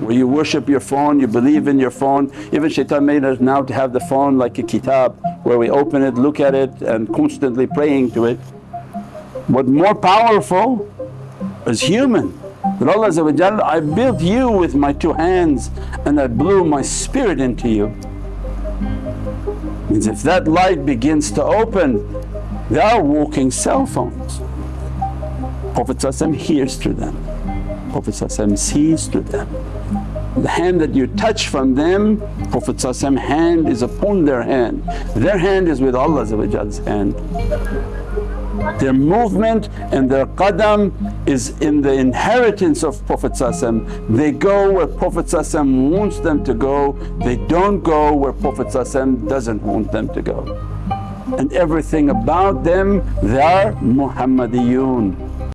where you worship your phone, you believe in your phone. Even shaitan made us now to have the phone like a kitab where we open it, look at it and constantly praying to it. What more powerful is human that Allah I built you with my two hands and I blew my spirit into you. Means if that light begins to open, they are walking cell phones. Prophet hears through them, Prophet sees through them. The hand that you touch from them, Prophet hand is upon their hand, their hand is with Allah's hand. Their movement and their qadam is in the inheritance of Prophet They go where Prophet wants them to go, they don't go where Prophet doesn't want them to go. And everything about them they are Muhammadiyun